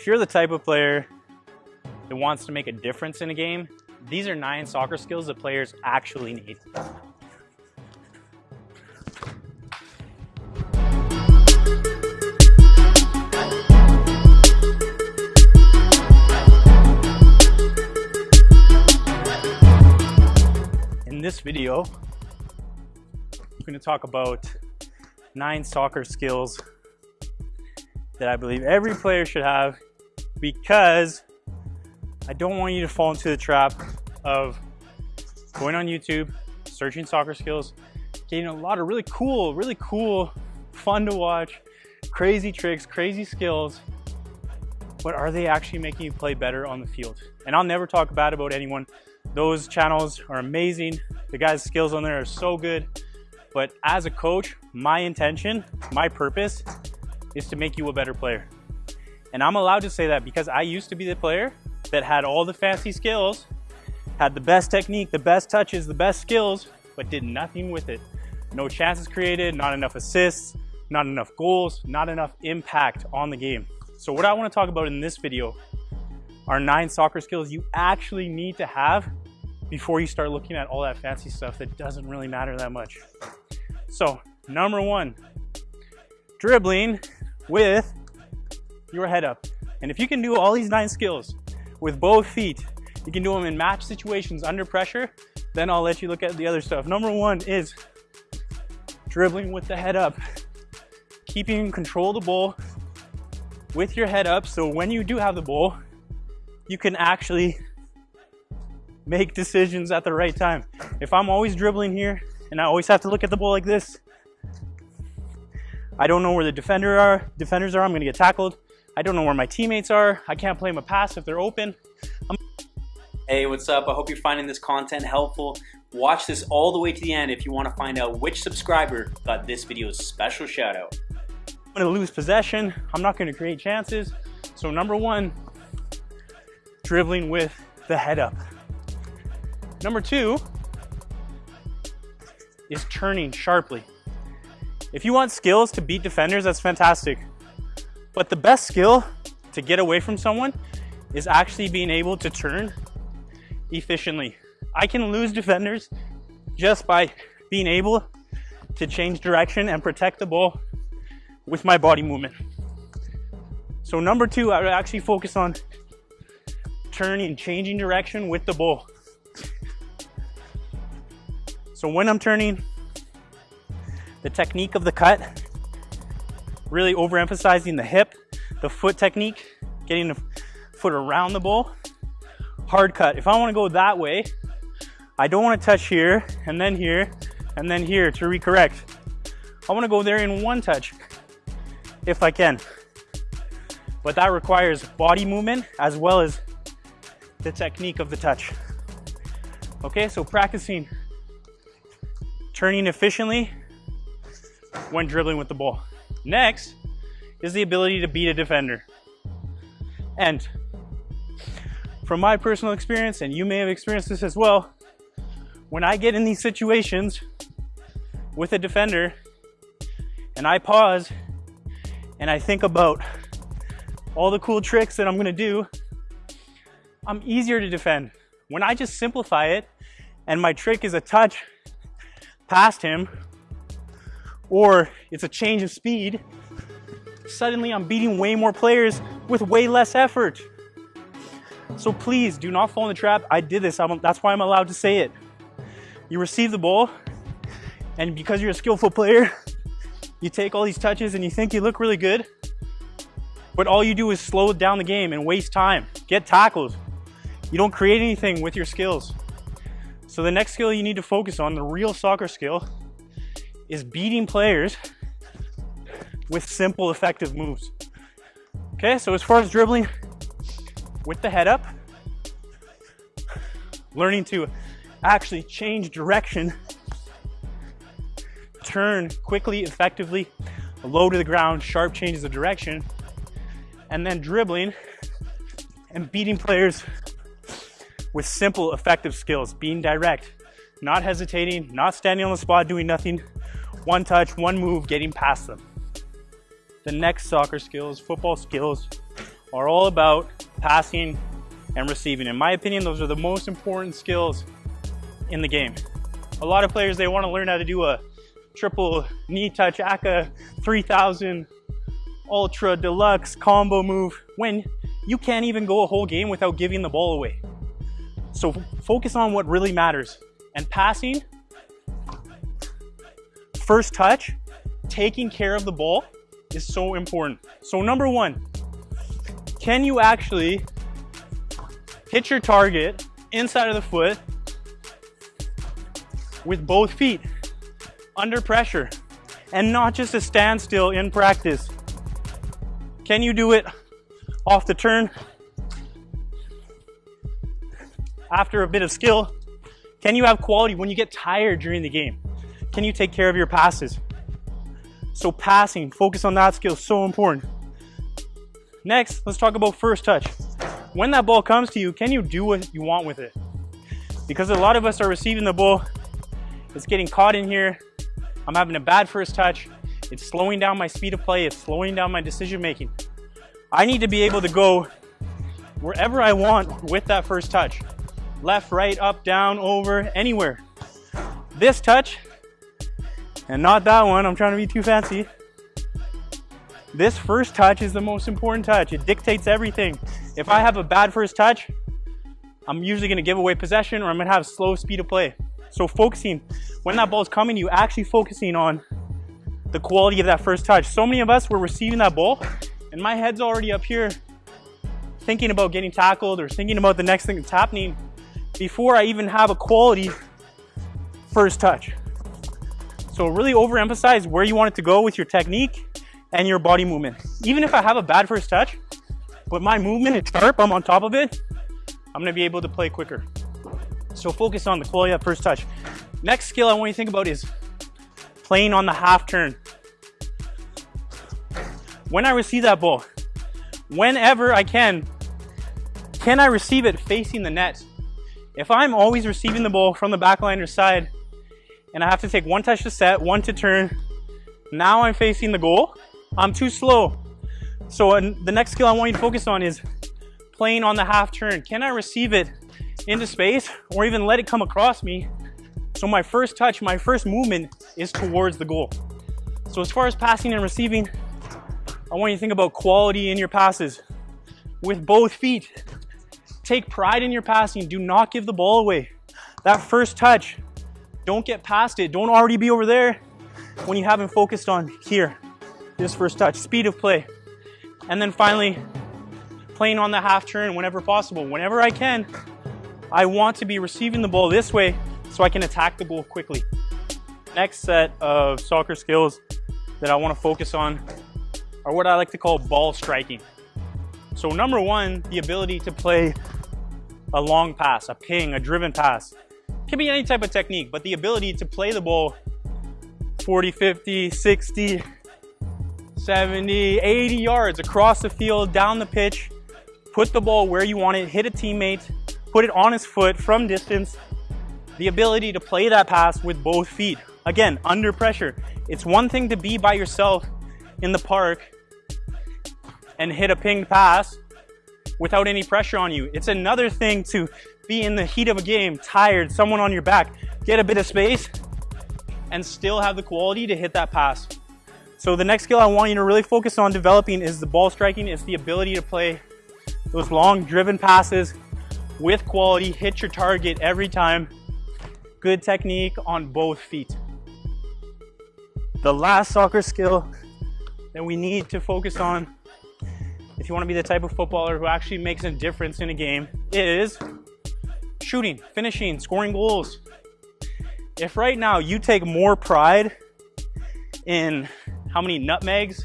If you're the type of player that wants to make a difference in a game, these are nine soccer skills that players actually need. In this video, I'm going to talk about nine soccer skills that I believe every player should have because I don't want you to fall into the trap of going on YouTube, searching soccer skills, getting a lot of really cool, really cool, fun to watch, crazy tricks, crazy skills, but are they actually making you play better on the field? And I'll never talk bad about anyone. Those channels are amazing. The guys' skills on there are so good. But as a coach, my intention, my purpose is to make you a better player. And I'm allowed to say that because I used to be the player that had all the fancy skills, had the best technique, the best touches, the best skills, but did nothing with it. No chances created, not enough assists, not enough goals, not enough impact on the game. So what I wanna talk about in this video are nine soccer skills you actually need to have before you start looking at all that fancy stuff that doesn't really matter that much. So number one, dribbling with your head up. And if you can do all these nine skills with both feet, you can do them in match situations under pressure, then I'll let you look at the other stuff. Number one is dribbling with the head up. Keeping control of the ball with your head up so when you do have the ball, you can actually make decisions at the right time. If I'm always dribbling here and I always have to look at the ball like this, I don't know where the defender are, defenders are, I'm gonna get tackled. I don't know where my teammates are. I can't play them a pass if they're open. I'm hey, what's up? I hope you're finding this content helpful. Watch this all the way to the end if you wanna find out which subscriber got this video's special shout out. I'm gonna lose possession. I'm not gonna create chances. So number one, dribbling with the head up. Number two is turning sharply. If you want skills to beat defenders, that's fantastic. But the best skill to get away from someone is actually being able to turn efficiently. I can lose defenders just by being able to change direction and protect the ball with my body movement. So number two, I would actually focus on turning, and changing direction with the ball. So when I'm turning, the technique of the cut, really overemphasizing the hip, the foot technique, getting the foot around the ball. Hard cut. If I want to go that way, I don't want to touch here and then here and then here to recorrect. I want to go there in one touch if I can. But that requires body movement as well as the technique of the touch. Okay, so practicing turning efficiently when dribbling with the ball. Next is the ability to beat a defender. And from my personal experience, and you may have experienced this as well, when I get in these situations with a defender and I pause and I think about all the cool tricks that I'm gonna do, I'm easier to defend. When I just simplify it and my trick is a touch past him or it's a change of speed, suddenly I'm beating way more players with way less effort. So please do not fall in the trap. I did this, I'm, that's why I'm allowed to say it. You receive the ball, and because you're a skillful player, you take all these touches and you think you look really good, but all you do is slow down the game and waste time, get tackled. You don't create anything with your skills. So the next skill you need to focus on, the real soccer skill, is beating players with simple, effective moves. Okay, so as far as dribbling, with the head up, learning to actually change direction, turn quickly, effectively, low to the ground, sharp changes of direction, and then dribbling and beating players with simple, effective skills, being direct, not hesitating, not standing on the spot doing nothing, one touch, one move, getting past them. The next soccer skills, football skills, are all about passing and receiving. In my opinion, those are the most important skills in the game. A lot of players, they want to learn how to do a triple knee touch ACA 3000 ultra deluxe combo move when you can't even go a whole game without giving the ball away. So focus on what really matters. And passing, first touch, taking care of the ball is so important. So number one, can you actually hit your target inside of the foot with both feet under pressure and not just a standstill in practice? Can you do it off the turn after a bit of skill? Can you have quality when you get tired during the game? Can you take care of your passes? So passing, focus on that skill, so important. Next, let's talk about first touch. When that ball comes to you, can you do what you want with it? Because a lot of us are receiving the ball, it's getting caught in here, I'm having a bad first touch, it's slowing down my speed of play, it's slowing down my decision making. I need to be able to go wherever I want with that first touch. Left, right, up, down, over, anywhere. This touch, and not that one, I'm trying to be too fancy, this first touch is the most important touch. It dictates everything. If I have a bad first touch, I'm usually gonna give away possession or I'm gonna have slow speed of play. So focusing, when that ball's coming you, actually focusing on the quality of that first touch. So many of us were receiving that ball and my head's already up here thinking about getting tackled or thinking about the next thing that's happening before I even have a quality first touch. So really overemphasize where you want it to go with your technique and your body movement. Even if I have a bad first touch, but my movement is sharp, I'm on top of it, I'm gonna be able to play quicker. So focus on the quality of that first touch. Next skill I want you to think about is playing on the half turn. When I receive that ball, whenever I can, can I receive it facing the net? If I'm always receiving the ball from the or side, and I have to take one touch to set, one to turn, now I'm facing the goal, I'm too slow. So uh, the next skill I want you to focus on is playing on the half turn. Can I receive it into space or even let it come across me? So my first touch, my first movement is towards the goal. So as far as passing and receiving, I want you to think about quality in your passes with both feet. Take pride in your passing. Do not give the ball away. That first touch, don't get past it. Don't already be over there when you haven't focused on here this first touch, speed of play. And then finally, playing on the half turn whenever possible. Whenever I can, I want to be receiving the ball this way so I can attack the goal quickly. Next set of soccer skills that I want to focus on are what I like to call ball striking. So number one, the ability to play a long pass, a ping, a driven pass. Can be any type of technique, but the ability to play the ball 40, 50, 60, 70, 80 yards across the field, down the pitch, put the ball where you want it, hit a teammate, put it on his foot from distance. The ability to play that pass with both feet. Again, under pressure. It's one thing to be by yourself in the park and hit a pinged pass without any pressure on you. It's another thing to be in the heat of a game, tired, someone on your back, get a bit of space, and still have the quality to hit that pass. So the next skill I want you to really focus on developing is the ball striking. It's the ability to play those long driven passes with quality, hit your target every time. Good technique on both feet. The last soccer skill that we need to focus on if you want to be the type of footballer who actually makes a difference in a game is shooting, finishing, scoring goals. If right now you take more pride in how many nutmegs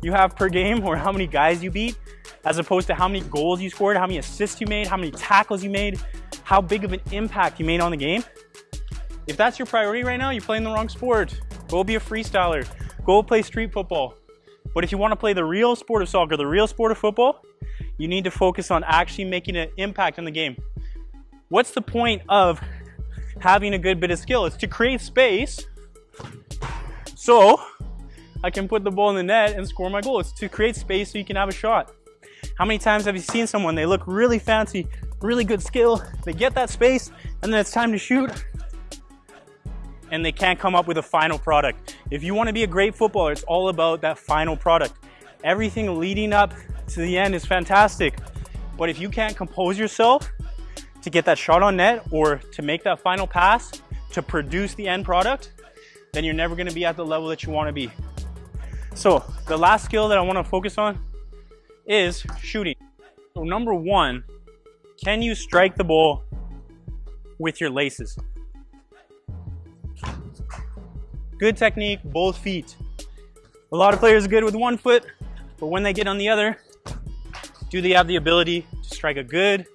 you have per game or how many guys you beat, as opposed to how many goals you scored, how many assists you made, how many tackles you made, how big of an impact you made on the game. If that's your priority right now, you're playing the wrong sport. Go be a freestyler. Go play street football. But if you want to play the real sport of soccer, the real sport of football, you need to focus on actually making an impact in the game. What's the point of having a good bit of skill? It's to create space so I can put the ball in the net and score my goal. It's to create space so you can have a shot. How many times have you seen someone, they look really fancy, really good skill, they get that space, and then it's time to shoot, and they can't come up with a final product. If you wanna be a great footballer, it's all about that final product. Everything leading up to the end is fantastic, but if you can't compose yourself to get that shot on net or to make that final pass to produce the end product, then you're never gonna be at the level that you wanna be. So the last skill that I wanna focus on is shooting. So number one, can you strike the ball with your laces? Good technique, both feet. A lot of players are good with one foot, but when they get on the other, do they have the ability to strike a good,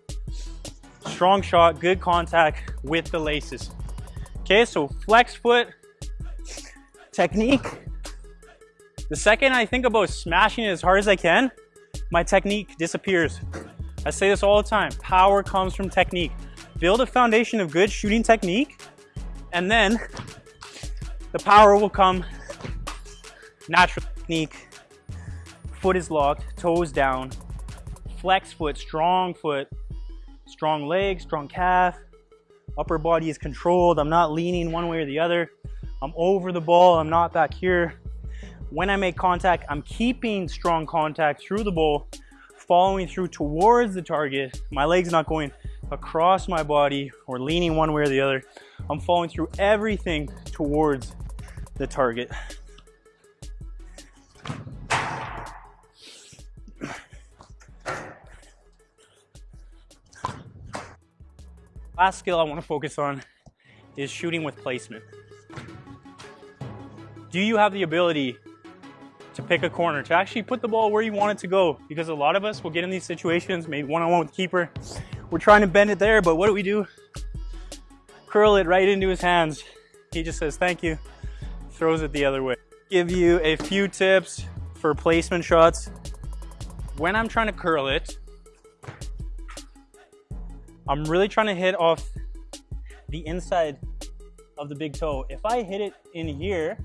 strong shot, good contact with the laces? Okay, so flex foot technique. The second I think about smashing it as hard as I can, my technique disappears. I say this all the time, power comes from technique. Build a foundation of good shooting technique, and then the power will come natural technique. Foot is locked, toes down, flex foot, strong foot, strong leg, strong calf, upper body is controlled. I'm not leaning one way or the other. I'm over the ball, I'm not back here. When I make contact, I'm keeping strong contact through the ball, following through towards the target. My leg's not going across my body or leaning one way or the other. I'm following through everything towards the target. Last skill I want to focus on is shooting with placement. Do you have the ability to pick a corner, to actually put the ball where you want it to go? Because a lot of us will get in these situations, maybe one-on-one -on -one with the keeper. We're trying to bend it there, but what do we do? Curl it right into his hands. He just says, thank you, throws it the other way. Give you a few tips for placement shots. When I'm trying to curl it, I'm really trying to hit off the inside of the big toe. If I hit it in here,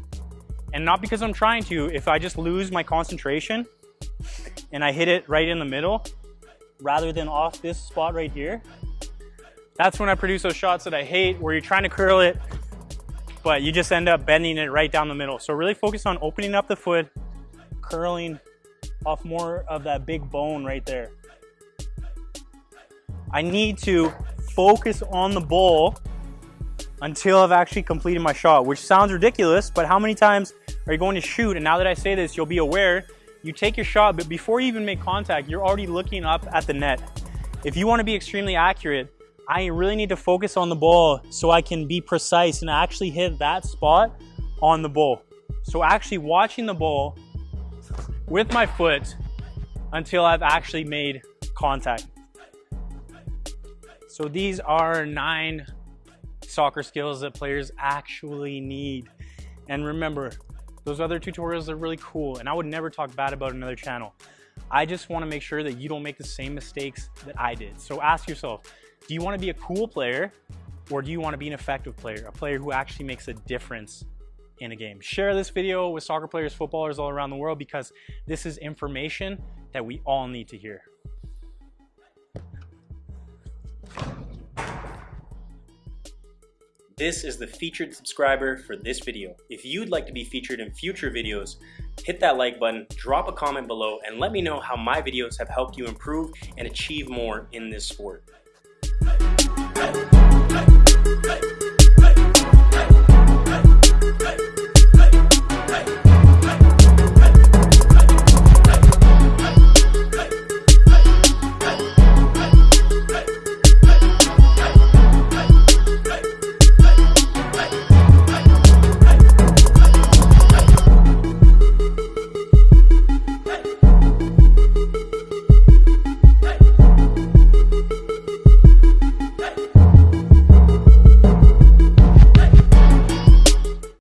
and not because I'm trying to, if I just lose my concentration and I hit it right in the middle, rather than off this spot right here, that's when I produce those shots that I hate where you're trying to curl it, but you just end up bending it right down the middle. So really focus on opening up the foot, curling off more of that big bone right there. I need to focus on the ball until I've actually completed my shot, which sounds ridiculous, but how many times are you going to shoot? And now that I say this, you'll be aware, you take your shot, but before you even make contact, you're already looking up at the net. If you wanna be extremely accurate, I really need to focus on the ball so I can be precise and actually hit that spot on the ball. So actually watching the ball with my foot until I've actually made contact. So these are nine soccer skills that players actually need. And remember, those other tutorials are really cool and I would never talk bad about another channel. I just wanna make sure that you don't make the same mistakes that I did. So ask yourself, do you wanna be a cool player or do you wanna be an effective player? A player who actually makes a difference in a game. Share this video with soccer players, footballers all around the world because this is information that we all need to hear. This is the featured subscriber for this video. If you'd like to be featured in future videos, hit that like button, drop a comment below, and let me know how my videos have helped you improve and achieve more in this sport.